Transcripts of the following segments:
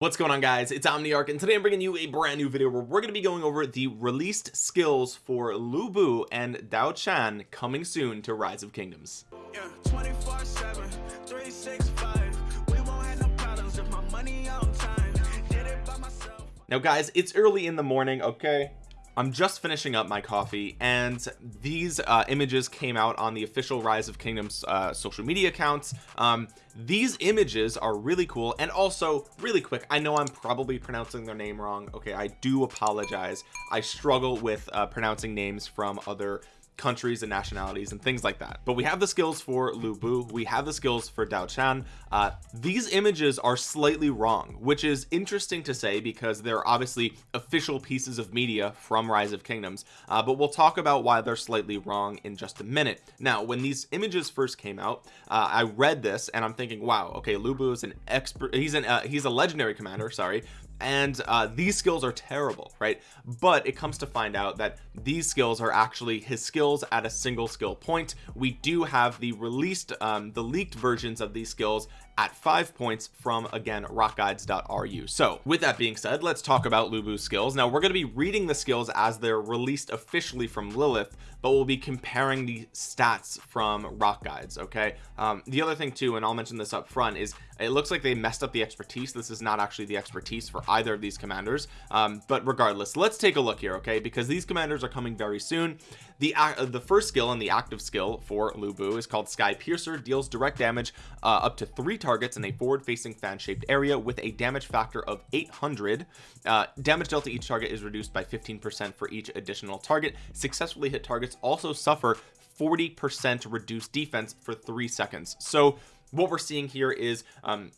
what's going on guys? It's omniarch and today i'm bringing you a brand new video where we're going to be going over the released skills for lu bu and dao chan coming soon to rise of kingdoms. Yeah, now guys it's early in the morning okay I'm just finishing up my coffee and these uh, images came out on the official rise of kingdoms uh, social media accounts. Um, these images are really cool and also really quick I know I'm probably pronouncing their name wrong. Okay I do apologize. I struggle with uh, pronouncing names from other countries and nationalities and things like that. But we have the skills for Lu Bu. We have the skills for Dao Chan. Uh, these images are slightly wrong which is interesting to say because they're obviously official pieces of media from rise of kingdoms. Uh, but we'll talk about why they're slightly wrong in just a minute. Now when these images first came out uh, I read this and I'm thinking wow okay Lu Bu is an expert he's an uh, he's a legendary commander sorry and uh, these skills are terrible right? But it comes to find out that these skills are actually his skills at a single skill point. We do have the released um, the leaked versions of these skills at five points from again rockguides.ru so with that being said let's talk about Lu Bu's skills. Now we're going to be reading the skills as they're released officially from Lilith but we'll be comparing the stats from rock guides okay? Um, the other thing too and I'll mention this up front is it looks like they messed up the expertise. This is not actually the expertise for either of these commanders. Um, but regardless let's take a look here okay? Because these commanders are coming very soon the uh, the first skill and the active skill for Lu Bu is called Sky Piercer. Deals direct damage uh, up to three targets in a forward facing fan shaped area with a damage factor of 800 uh, damage dealt to each target is reduced by 15 percent for each additional target. Successfully hit targets also suffer 40 percent reduced defense for three seconds. So what we're seeing here is um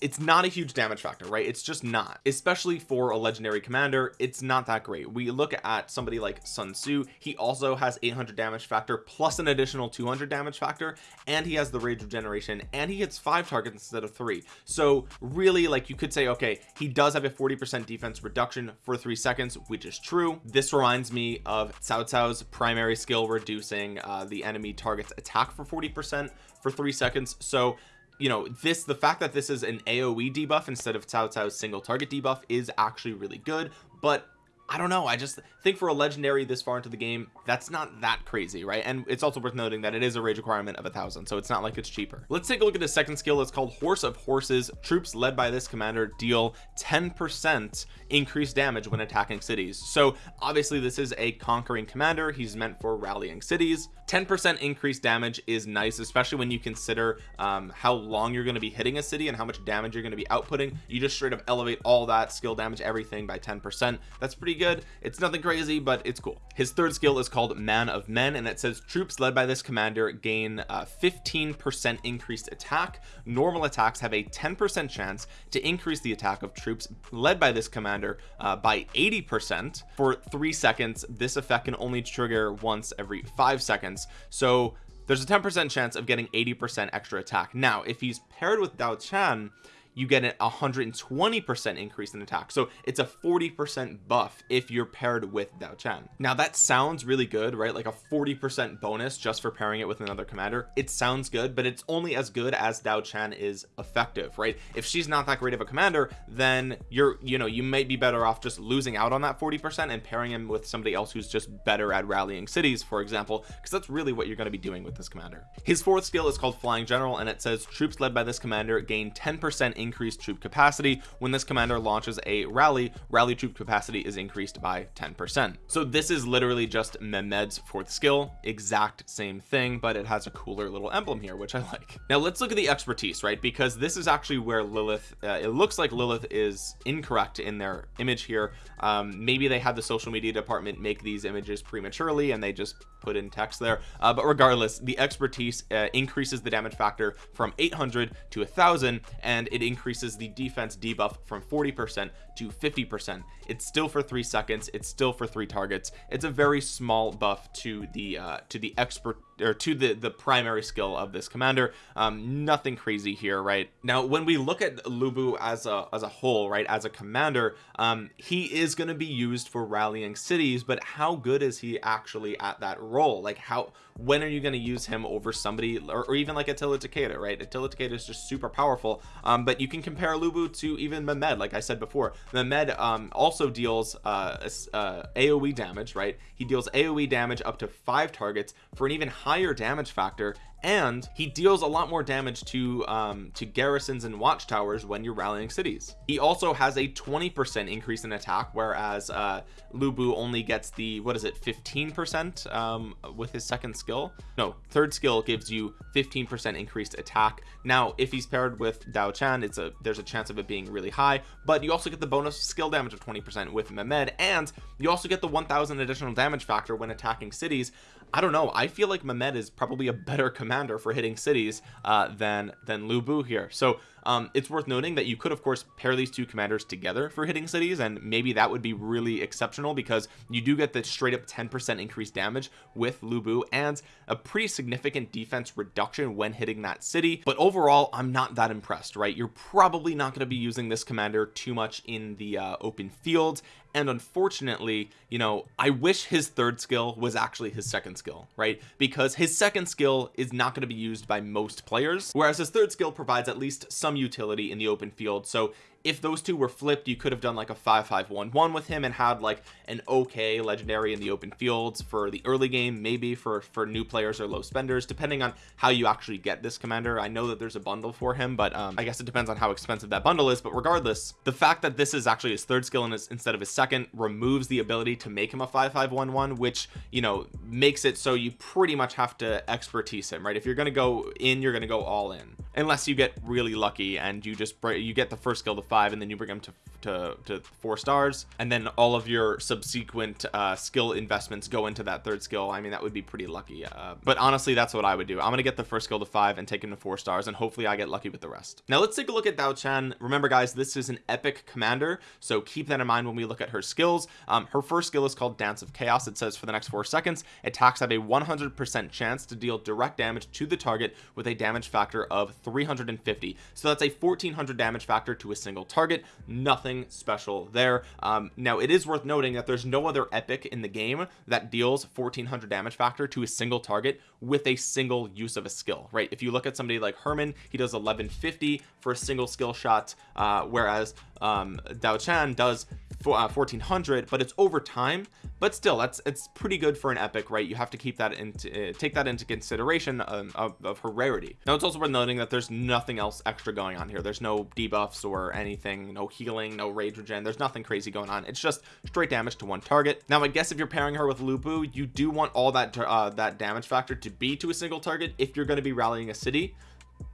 it's not a huge damage factor right? It's just not. Especially for a legendary commander it's not that great. We look at somebody like Sun Tzu he also has 800 damage factor plus an additional 200 damage factor and he has the rage regeneration and he hits five targets instead of three. So really like you could say okay he does have a 40 percent defense reduction for three seconds which is true. This reminds me of Cao Cao's primary skill reducing uh, the enemy target's attack for 40 percent for three seconds. So you know this the fact that this is an aoe debuff instead of Cao Cao's single target debuff is actually really good but I don't know I just think for a legendary this far into the game that's not that crazy right? And it's also worth noting that it is a rage requirement of a thousand so it's not like it's cheaper. Let's take a look at the second skill it's called horse of horses. Troops led by this commander deal 10 percent increased damage when attacking cities. So obviously this is a conquering commander. He's meant for rallying cities. 10 percent increased damage is nice especially when you consider um, how long you're going to be hitting a city and how much damage you're going to be outputting. You just straight up elevate all that skill damage everything by 10 percent. That's pretty good it's nothing crazy but it's cool. His third skill is called man of men and it says troops led by this commander gain 15 uh, percent increased attack. Normal attacks have a 10 percent chance to increase the attack of troops led by this commander uh, by 80 percent for three seconds. This effect can only trigger once every five seconds. So there's a 10 percent chance of getting 80 percent extra attack. Now if he's paired with Dao Chan you get a 120 percent increase in attack so it's a 40 percent buff if you're paired with Dao Chan now that sounds really good right? Like a 40 percent bonus just for pairing it with another commander. It sounds good but it's only as good as Dao Chan is effective right? If she's not that great of a commander then you're you know you might be better off just losing out on that 40 percent and pairing him with somebody else who's just better at rallying cities for example because that's really what you're going to be doing with this commander. His fourth skill is called flying general and it says troops led by this commander gain 10 percent increased troop capacity. When this commander launches a rally rally troop capacity is increased by 10 percent. So this is literally just Mehmed's fourth skill. Exact same thing but it has a cooler little emblem here which I like. Now let's look at the expertise right? Because this is actually where Lilith uh, it looks like Lilith is incorrect in their image here. Um, maybe they had the social media department make these images prematurely and they just put in text there. Uh, but regardless the expertise uh, increases the damage factor from 800 to a thousand and it increases the defense debuff from 40 percent to 50 percent. It's still for three seconds it's still for three targets. It's a very small buff to the uh to the expert or to the the primary skill of this commander. Um nothing crazy here right? Now when we look at lubu as a as a whole right as a commander um he is going to be used for rallying cities but how good is he actually at that role? Like how when are you going to use him over somebody or, or even like Attila Takeda right? Attila Takeda is just super powerful um but you can compare lubu to even Mehmed like I said before. Mehmed um also deals uh, uh AoE damage right? He deals AoE damage up to five targets for an even higher damage factor and he deals a lot more damage to um to garrisons and watchtowers when you're rallying cities. He also has a 20 percent increase in attack whereas uh Lu Bu only gets the what is it 15 percent um with his second skill? No third skill gives you 15 percent increased attack. Now if he's paired with Dao Chan it's a there's a chance of it being really high but you also get the bonus skill damage of 20 percent with Mehmed and you also get the 1000 additional damage factor when attacking cities I don't know. I feel like Mehmed is probably a better commander for hitting cities uh, than than Lu Bu here. So um, it's worth noting that you could of course pair these two commanders together for hitting cities and maybe that would be really exceptional because you do get the straight up 10% increased damage with Lubu and a pretty significant defense reduction when hitting that city. But overall I'm not that impressed right? You're probably not going to be using this commander too much in the uh, open field and unfortunately you know I wish his third skill was actually his second skill right? Because his second skill is not going to be used by most players whereas his third skill provides at least some utility in the open field. So if those two were flipped you could have done like a 5511 with him and had like an okay legendary in the open fields for the early game maybe for for new players or low spenders depending on how you actually get this commander. I know that there's a bundle for him but um I guess it depends on how expensive that bundle is. But regardless the fact that this is actually his third skill his, instead of his second removes the ability to make him a 5511 which you know makes it so you pretty much have to expertise him right? If you're going to go in you're going to go all in unless you get really lucky and you just you get the first skill to five and then you bring them to to, to four stars. And then all of your subsequent uh, skill investments go into that third skill. I mean that would be pretty lucky uh, but honestly that's what I would do. I'm gonna get the first skill to five and take him to four stars and hopefully I get lucky with the rest. Now let's take a look at Dao Chan. Remember guys this is an epic commander so keep that in mind when we look at her skills. Um, her first skill is called dance of chaos. It says for the next four seconds attacks have a 100 percent chance to deal direct damage to the target with a damage factor of 350 so that's a 1400 damage factor to a single target. Nothing special there. Um, now it is worth noting that there's no other epic in the game that deals 1400 damage factor to a single target with a single use of a skill right? If you look at somebody like Hermann he does 1150 for a single skill shot uh, whereas um, Dao Chan does for, uh, 1400 but it's over time. But still that's it's pretty good for an epic right? You have to keep that into uh, take that into consideration um, of, of her rarity now it's also worth noting that there's nothing else extra going on here. There's no debuffs or anything no healing no rage regen. There's nothing crazy going on. It's just straight damage to one target. Now I guess if you're pairing her with Lu Bu you do want all that uh, that damage factor to be to a single target if you're going to be rallying a city.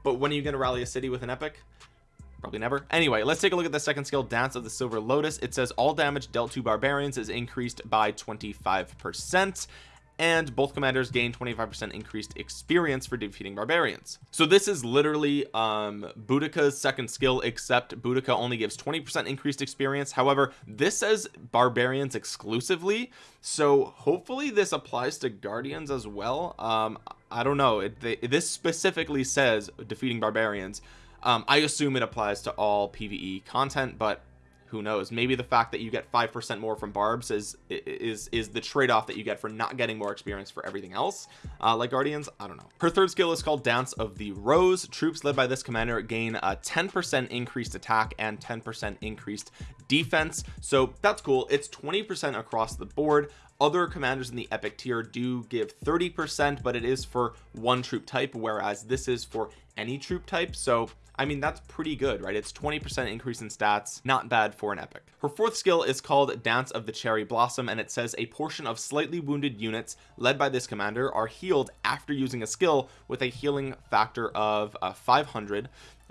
But when are you going to rally a city with an epic probably never. Anyway let's take a look at the second skill dance of the silver lotus. It says all damage dealt to barbarians is increased by 25 percent and both commanders gain 25% increased experience for defeating barbarians. So this is literally um Boudica's second skill except Boudica only gives 20% increased experience. However this says barbarians exclusively so hopefully this applies to guardians as well. Um I don't know it, they, this specifically says defeating barbarians. Um, I assume it applies to all PvE content but who knows? Maybe the fact that you get five percent more from barbs is is is the trade-off that you get for not getting more experience for everything else. Uh, like guardians I don't know. Her third skill is called dance of the rose. Troops led by this commander gain a 10 percent increased attack and 10 percent increased defense. So that's cool. It's 20 percent across the board. Other commanders in the epic tier do give 30 percent but it is for one troop type whereas this is for any troop type. So I mean that's pretty good right? It's 20 percent increase in stats. Not bad for an epic. Her fourth skill is called dance of the cherry blossom and it says a portion of slightly wounded units led by this commander are healed after using a skill with a healing factor of uh, 500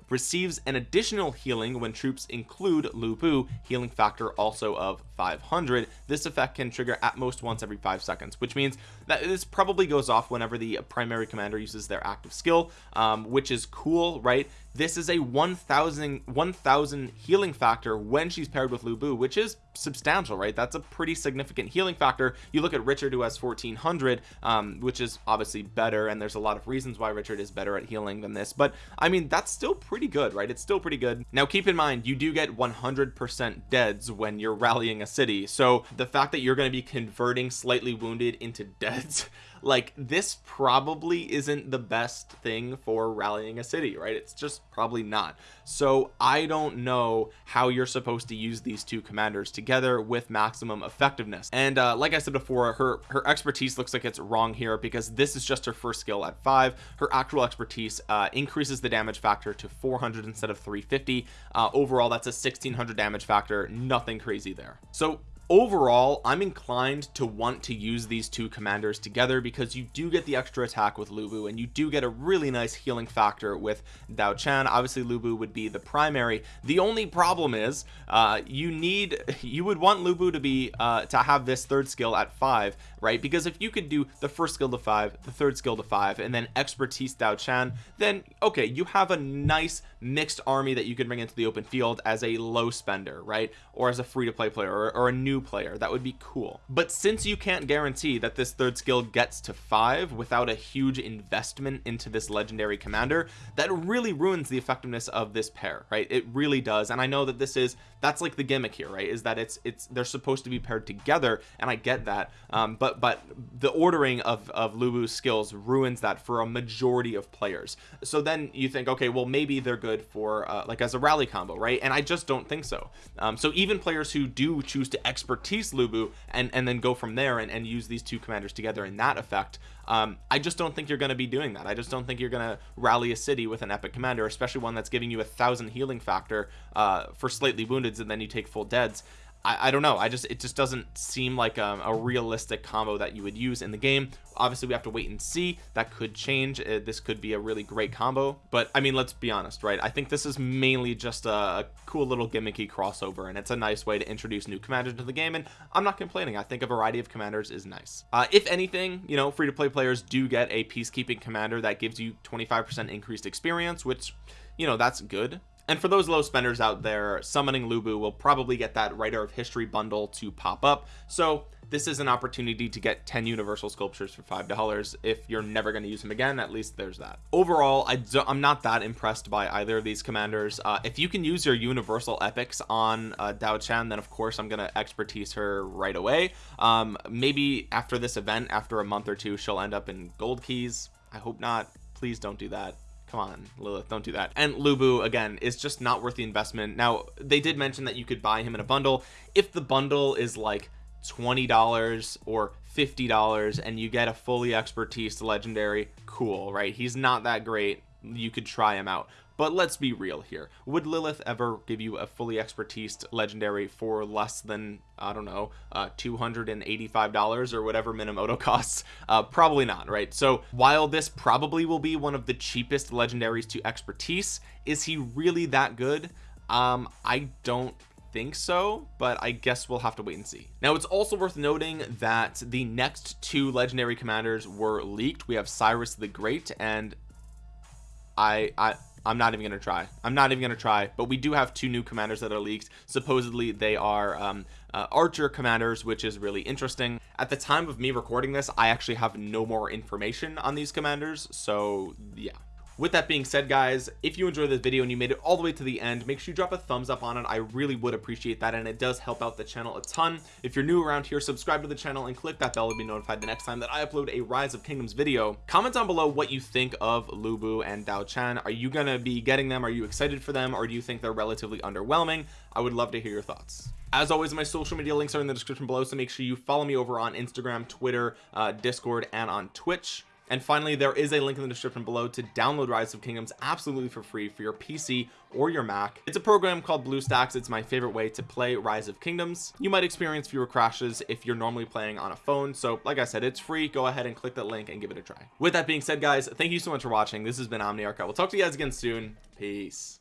receives an additional healing when troops include Lu Bu healing factor also of 500 this effect can trigger at most once every five seconds which means that this probably goes off whenever the primary commander uses their active skill um, which is cool right this is a 1000 1000 healing factor when she's paired with Lu Bu which is substantial right? That's a pretty significant healing factor. You look at Richard who has 1400 um, which is obviously better and there's a lot of reasons why Richard is better at healing than this but I mean that's still pretty good right? It's still pretty good. Now keep in mind you do get 100% deads when you're rallying a city so the fact that you're going to be converting slightly wounded into deads like this probably isn't the best thing for rallying a city right? It's just probably not. So I don't know how you're supposed to use these two commanders together with maximum effectiveness. And uh, like I said before her her expertise looks like it's wrong here because this is just her first skill at five. Her actual expertise uh, increases the damage factor to 400 instead of 350 uh, overall that's a 1600 damage factor. Nothing crazy there. So overall I'm inclined to want to use these two commanders together because you do get the extra attack with Lu Bu and you do get a really nice healing factor with Dao Chan. Obviously Lu Bu would be the primary. The only problem is uh, you need you would want Lu Bu to be uh, to have this third skill at five right? Because if you could do the first skill to five the third skill to five and then expertise Dao Chan then okay you have a nice mixed army that you can bring into the open field as a low spender right? Or as a free-to-play player or, or a new player. That would be cool. But since you can't guarantee that this third skill gets to five without a huge investment into this legendary commander that really ruins the effectiveness of this pair right? It really does. And I know that this is that's like the gimmick here right is that it's it's they're supposed to be paired together and I get that um, but but the ordering of of Lubu's skills ruins that for a majority of players. So then you think okay well maybe they're good for uh, like as a rally combo right and I just don't think so. Um, so even players who do choose to expertise Lubu and and then go from there and, and use these two commanders together in that effect um, I just don't think you're going to be doing that. I just don't think you're going to rally a city with an epic commander especially one that's giving you a thousand healing factor uh, for slightly wounded and then you take full deads I, I don't know. I just it just doesn't seem like a, um, a, realistic combo that you would use in the game. Obviously we have to wait and see. That could change. Uh, this could be a really great combo. But I mean let's be honest right? I think this is mainly just a, a, cool little gimmicky crossover and it's a nice way to introduce new commanders to the game and I'm not complaining. I think a variety of commanders is nice. Uh, if anything you know free-to-play players do get a peacekeeping commander that gives you 25% increased experience which you know that's good and for those low spenders out there summoning lubu will probably get that writer of history bundle to pop up. So this is an opportunity to get 10 universal sculptures for five dollars. If you're never going to use them again at least there's that. Overall I am not that impressed by either of these commanders. Uh, if you can use your universal epics on uh, Dao Chan then of course I'm gonna expertise her right away. Um, maybe after this event after a month or two she'll end up in gold keys. I hope not. Please don't do that come on Lilith don't do that. And Lubu again is just not worth the investment. Now they did mention that you could buy him in a bundle. If the bundle is like $20 or $50 and you get a fully expertise legendary cool right? He's not that great. You could try him out but let's be real here. Would Lilith ever give you a fully expertise legendary for less than I don't know uh, $285 or whatever Minamoto costs? Uh, probably not right? So while this probably will be one of the cheapest legendaries to expertise is he really that good? Um I don't think so but I guess we'll have to wait and see. Now it's also worth noting that the next two legendary commanders were leaked. We have Cyrus the Great and I I I'm not even gonna try. I'm not even gonna try. But we do have two new commanders that are leaked supposedly they are um, uh, archer commanders which is really interesting. At the time of me recording this I actually have no more information on these commanders. So yeah with that being said guys if you enjoyed this video and you made it all the way to the end make sure you drop a thumbs up on it. I really would appreciate that and it does help out the channel a ton. If you're new around here subscribe to the channel and click that bell to be notified the next time that I upload a rise of kingdoms video. Comment down below what you think of Lubu and Dao Chan. Are you gonna be getting them? Are you excited for them? Or do you think they're relatively underwhelming? I would love to hear your thoughts. As always my social media links are in the description below so make sure you follow me over on Instagram Twitter uh, Discord and on Twitch and finally there is a link in the description below to download rise of kingdoms absolutely for free for your pc or your mac. It's a program called bluestacks. It's my favorite way to play rise of kingdoms. You might experience fewer crashes if you're normally playing on a phone. So like i said it's free. Go ahead and click that link and give it a try. With that being said guys thank you so much for watching. This has been omniarch. I will talk to you guys again soon. Peace